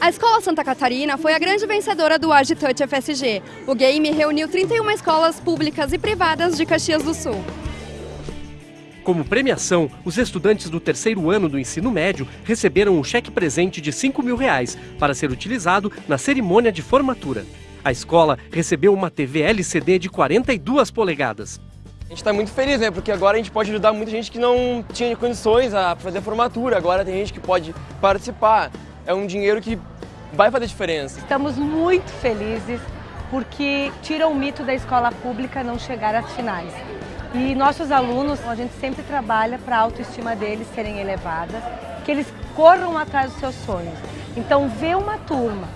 A Escola Santa Catarina foi a grande vencedora do Agitouch FSG. O game reuniu 31 escolas públicas e privadas de Caxias do Sul. Como premiação, os estudantes do terceiro ano do ensino médio receberam um cheque presente de 5 mil reais para ser utilizado na cerimônia de formatura. A escola recebeu uma TV LCD de 42 polegadas. A gente está muito feliz, né? Porque agora a gente pode ajudar muita gente que não tinha condições a fazer formatura. Agora tem gente que pode participar. É um dinheiro que vai fazer diferença. Estamos muito felizes porque tira o mito da escola pública não chegar às finais. E nossos alunos, a gente sempre trabalha para a autoestima deles serem elevadas, que eles corram atrás dos seus sonhos. Então, ver uma turma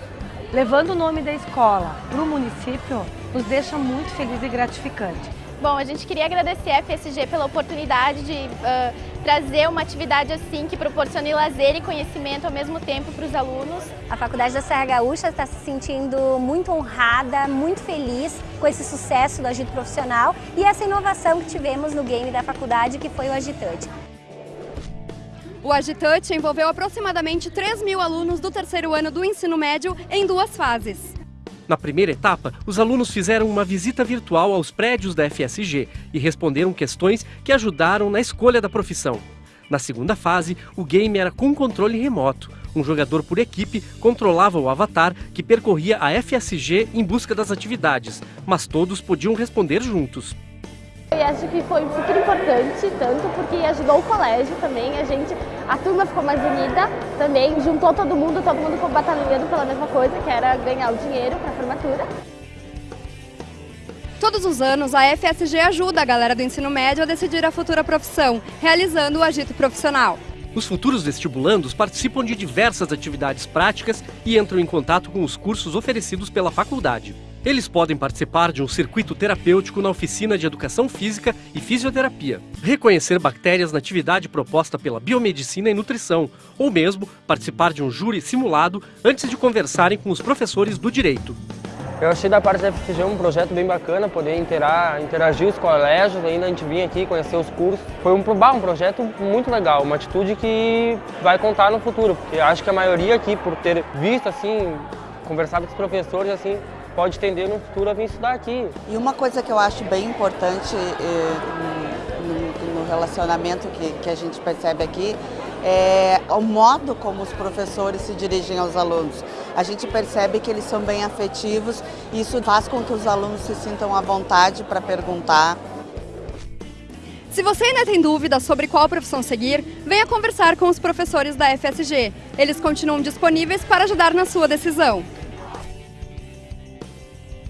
levando o nome da escola para o município nos deixa muito feliz e gratificante. Bom, a gente queria agradecer a FSG pela oportunidade de uh, trazer uma atividade assim que proporcione lazer e conhecimento ao mesmo tempo para os alunos. A Faculdade da Serra Gaúcha está se sentindo muito honrada, muito feliz com esse sucesso do Agito Profissional e essa inovação que tivemos no game da faculdade, que foi o Agitante. O Agitante envolveu aproximadamente 3 mil alunos do terceiro ano do ensino médio em duas fases. Na primeira etapa, os alunos fizeram uma visita virtual aos prédios da FSG e responderam questões que ajudaram na escolha da profissão. Na segunda fase, o game era com controle remoto. Um jogador por equipe controlava o avatar que percorria a FSG em busca das atividades, mas todos podiam responder juntos. E acho que foi super importante, tanto porque ajudou o colégio também, a gente, a turma ficou mais unida também, juntou todo mundo, todo mundo ficou batalhando pela mesma coisa, que era ganhar o dinheiro para a formatura. Todos os anos, a FSG ajuda a galera do ensino médio a decidir a futura profissão, realizando o agito profissional. Os futuros vestibulandos participam de diversas atividades práticas e entram em contato com os cursos oferecidos pela faculdade. Eles podem participar de um circuito terapêutico na oficina de Educação Física e Fisioterapia, reconhecer bactérias na atividade proposta pela Biomedicina e Nutrição, ou mesmo participar de um júri simulado antes de conversarem com os professores do direito. Eu achei da parte da FCG um projeto bem bacana, poder interar, interagir os colégios, ainda a gente vir aqui conhecer os cursos. Foi um, um projeto muito legal, uma atitude que vai contar no futuro, porque acho que a maioria aqui, por ter visto assim, conversado com os professores, assim, pode tender no futuro a vir estudar aqui. E uma coisa que eu acho bem importante eh, no, no, relacionamento que, que a gente percebe aqui é o modo como os professores se dirigem aos alunos. A gente percebe que eles são bem afetivos e isso faz com que os alunos se sintam à vontade para perguntar. Se você ainda tem dúvidas sobre qual profissão seguir, venha conversar com os professores da FSG. Eles continuam disponíveis para ajudar na sua decisão.